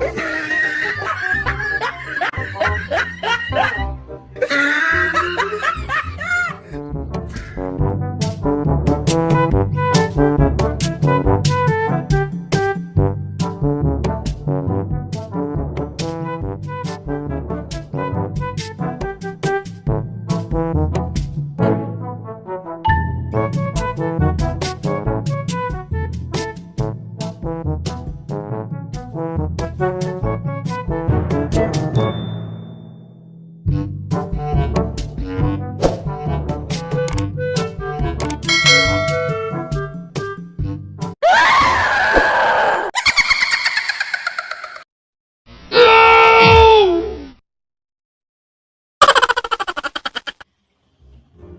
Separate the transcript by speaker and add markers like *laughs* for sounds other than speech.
Speaker 1: Ha *laughs*